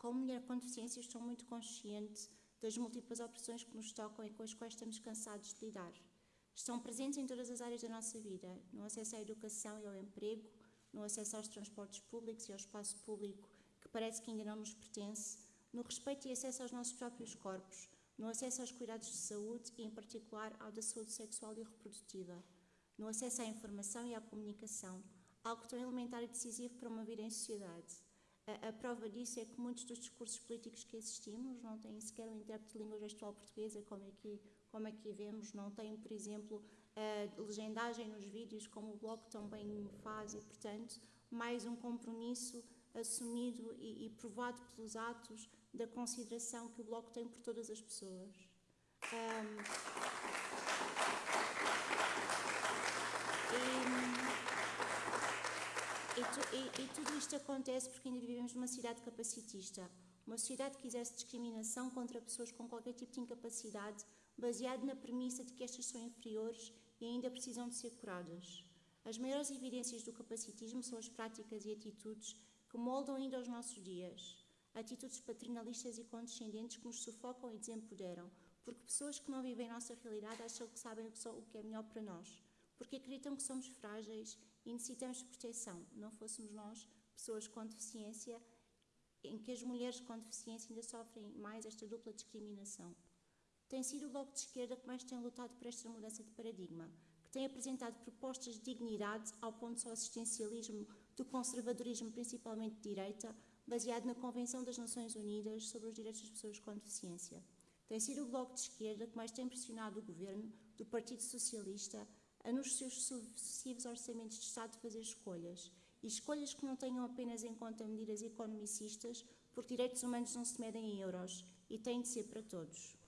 Como mulher com deficiência, estou muito consciente das múltiplas opressões que nos tocam e com as quais estamos cansados de lidar. Estão presentes em todas as áreas da nossa vida, no acesso à educação e ao emprego, no acesso aos transportes públicos e ao espaço público que parece que ainda não nos pertence, no respeito e acesso aos nossos próprios corpos, no acesso aos cuidados de saúde e, em particular, ao da saúde sexual e reprodutiva, no acesso à informação e à comunicação, algo tão elementar e decisivo para uma vida em sociedade. A, prova disso é que muitos dos discursos políticos que assistimos não têm sequer um intérprete de língua gestual portuguesa, como aqui, como aqui vemos, não têm, por exemplo, a legendagem nos vídeos, como o Bloco também faz, e, portanto, mais um compromisso assumido e, e provado pelos atos da consideração que o Bloco tem por todas as pessoas. Um, e, e, tudo isto acontece porque ainda vivemos numa cidade capacitista, uma sociedade que exerce discriminação contra pessoas com qualquer tipo de incapacidade, baseado na premissa de que estas são inferiores e ainda precisam de ser curadas. As maiores evidências do capacitismo são as práticas e atitudes que moldam ainda os nossos dias. Atitudes paternalistas e condescendentes que nos sufocam e desempoderam, porque pessoas que não vivem a nossa realidade acham que sabem o que é melhor para nós, porque acreditam que somos frágeis e necessitamos de proteção. Não fôssemos nós, pessoas com deficiência, em que as mulheres com deficiência ainda sofrem mais esta dupla discriminação. Tem sido o Bloco de Esquerda que mais tem lutado por esta mudança de paradigma, que tem apresentado propostas de dignidade ao ponto do assistencialismo do conservadorismo, principalmente de direita, baseado na Convenção das Nações Unidas sobre os Direitos das Pessoas com Deficiência. Tem sido o Bloco de Esquerda que mais tem pressionado o governo do Partido Socialista a, nos seus sucessivos orçamentos de Estado, fazer escolhas. E escolhas que não tenham apenas em conta medidas economicistas, porque direitos humanos não se medem em euros e têm de ser para todos.